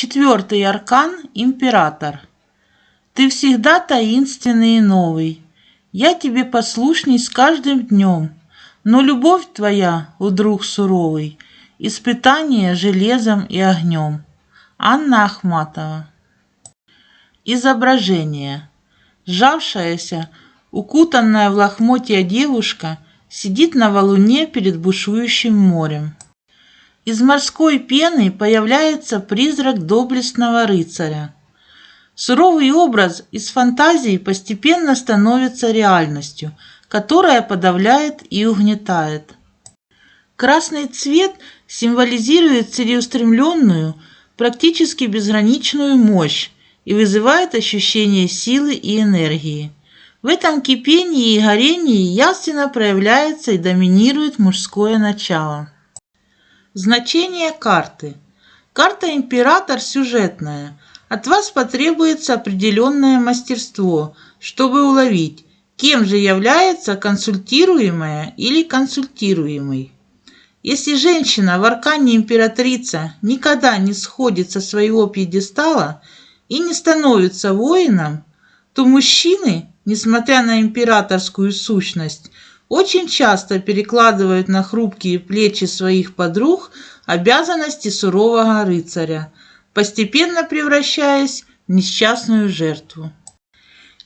Четвертый аркан – император. Ты всегда таинственный и новый. Я тебе послушней с каждым днем, но любовь твоя, у друг суровый, испытание железом и огнем. Анна Ахматова. Изображение. Сжавшаяся, укутанная в лохмотья девушка сидит на валуне перед бушующим морем. Из морской пены появляется призрак доблестного рыцаря. Суровый образ из фантазии постепенно становится реальностью, которая подавляет и угнетает. Красный цвет символизирует целеустремленную, практически безграничную мощь и вызывает ощущение силы и энергии. В этом кипении и горении явственно проявляется и доминирует мужское начало. Значение карты. Карта «Император» сюжетная. От вас потребуется определенное мастерство, чтобы уловить, кем же является консультируемая или консультируемый. Если женщина в аркане императрица никогда не сходит со своего пьедестала и не становится воином, то мужчины, несмотря на императорскую сущность, очень часто перекладывают на хрупкие плечи своих подруг обязанности сурового рыцаря, постепенно превращаясь в несчастную жертву.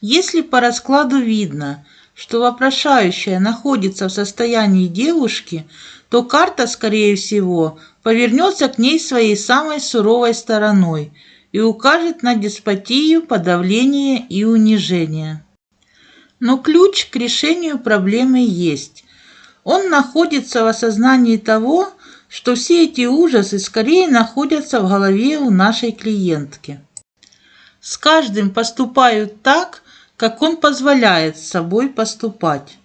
Если по раскладу видно, что вопрошающая находится в состоянии девушки, то карта, скорее всего, повернется к ней своей самой суровой стороной и укажет на деспотию, подавление и унижение. Но ключ к решению проблемы есть. Он находится в осознании того, что все эти ужасы скорее находятся в голове у нашей клиентки. С каждым поступают так, как он позволяет с собой поступать.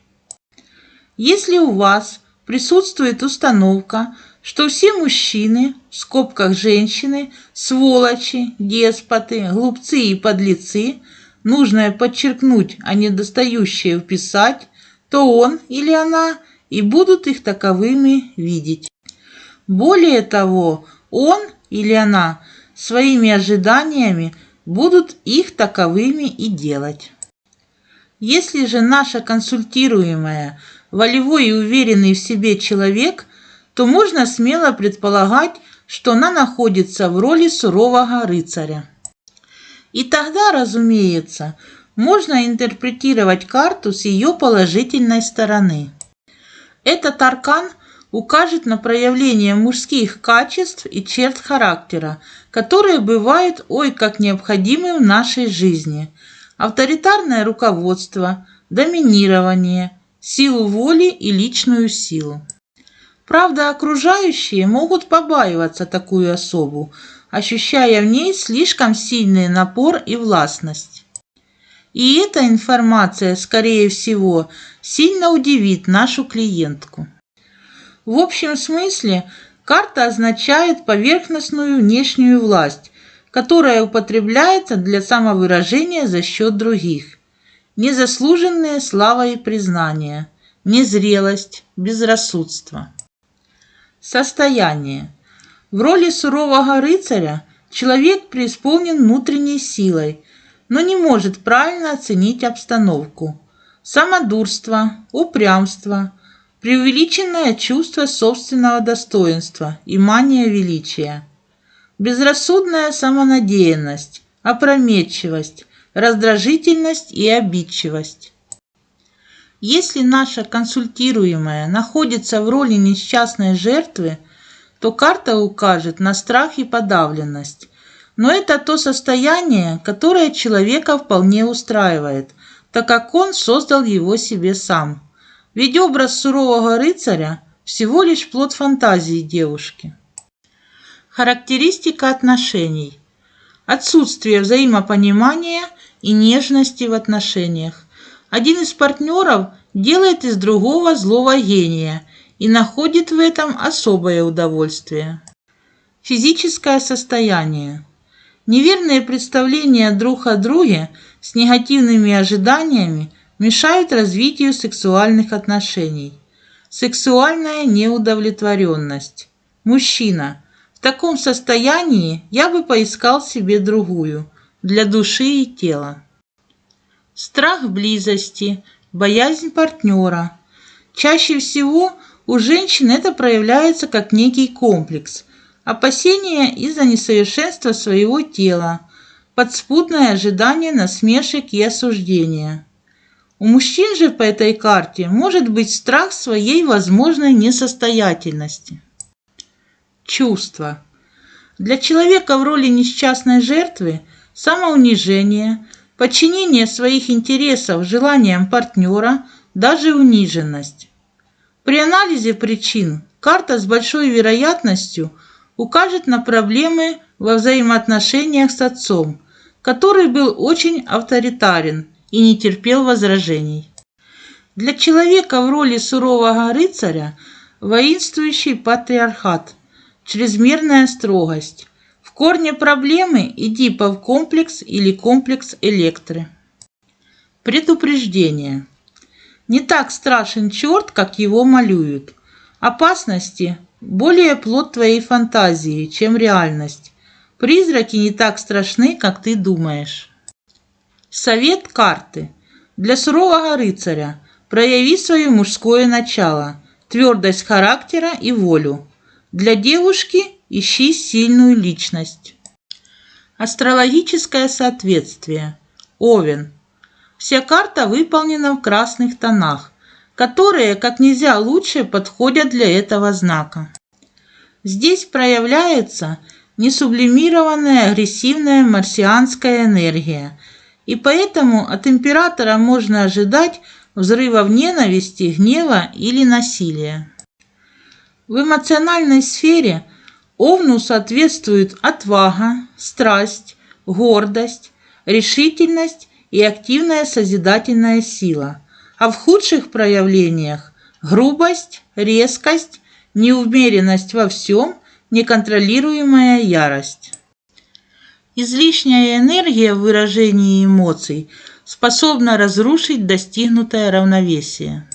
Если у вас присутствует установка, что все мужчины, в скобках женщины, сволочи, деспоты, глупцы и подлецы – нужное подчеркнуть, а недостающее вписать, то он или она и будут их таковыми видеть. Более того, он или она своими ожиданиями будут их таковыми и делать. Если же наша консультируемая волевой и уверенный в себе человек, то можно смело предполагать, что она находится в роли сурового рыцаря. И тогда, разумеется, можно интерпретировать карту с ее положительной стороны. Этот аркан укажет на проявление мужских качеств и черт характера, которые бывают ой как необходимы в нашей жизни. Авторитарное руководство, доминирование, силу воли и личную силу. Правда, окружающие могут побаиваться такую особу, ощущая в ней слишком сильный напор и властность. И эта информация, скорее всего, сильно удивит нашу клиентку. В общем смысле, карта означает поверхностную внешнюю власть, которая употребляется для самовыражения за счет других. Незаслуженные слава и признание, незрелость, безрассудство. Состояние. В роли сурового рыцаря человек преисполнен внутренней силой, но не может правильно оценить обстановку. Самодурство, упрямство, преувеличенное чувство собственного достоинства и мания величия, безрассудная самонадеянность, опрометчивость, раздражительность и обидчивость. Если наша консультируемая находится в роли несчастной жертвы, то карта укажет на страх и подавленность. Но это то состояние, которое человека вполне устраивает, так как он создал его себе сам. Ведь образ сурового рыцаря всего лишь плод фантазии девушки. Характеристика отношений. Отсутствие взаимопонимания и нежности в отношениях. Один из партнеров делает из другого злого гения – и находит в этом особое удовольствие. Физическое состояние. Неверные представления друг о друге с негативными ожиданиями мешают развитию сексуальных отношений. Сексуальная неудовлетворенность. Мужчина. В таком состоянии я бы поискал себе другую, для души и тела. Страх близости, боязнь партнера. Чаще всего у женщин это проявляется как некий комплекс, опасения из-за несовершенства своего тела, подспудное ожидание насмешек и осуждения. У мужчин же по этой карте может быть страх своей возможной несостоятельности. Чувства. Для человека в роли несчастной жертвы самоунижение, подчинение своих интересов желаниям партнера, даже униженность. При анализе причин карта с большой вероятностью укажет на проблемы во взаимоотношениях с отцом, который был очень авторитарен – и не терпел возражений. Для человека в роли сурового рыцаря воинствующий патриархат, чрезмерная строгость. В корне проблемы Эдипов комплекс или комплекс Электры. Предупреждение. Не так страшен черт, как его малюют. Опасности – более плод твоей фантазии, чем реальность. Призраки не так страшны, как ты думаешь. Совет карты. Для сурового рыцаря прояви свое мужское начало, твердость характера и волю. Для девушки ищи сильную личность. Астрологическое соответствие. Овен. Вся карта выполнена в красных тонах, которые как нельзя лучше подходят для этого знака. Здесь проявляется несублимированная агрессивная марсианская энергия – и поэтому от императора можно ожидать взрывов ненависти, гнева или насилия. В эмоциональной сфере Овну соответствуют отвага, страсть, гордость, решительность и активная созидательная сила, а в худших проявлениях – грубость, резкость, неумеренность во всем, неконтролируемая ярость. Излишняя энергия в выражении эмоций способна разрушить достигнутое равновесие.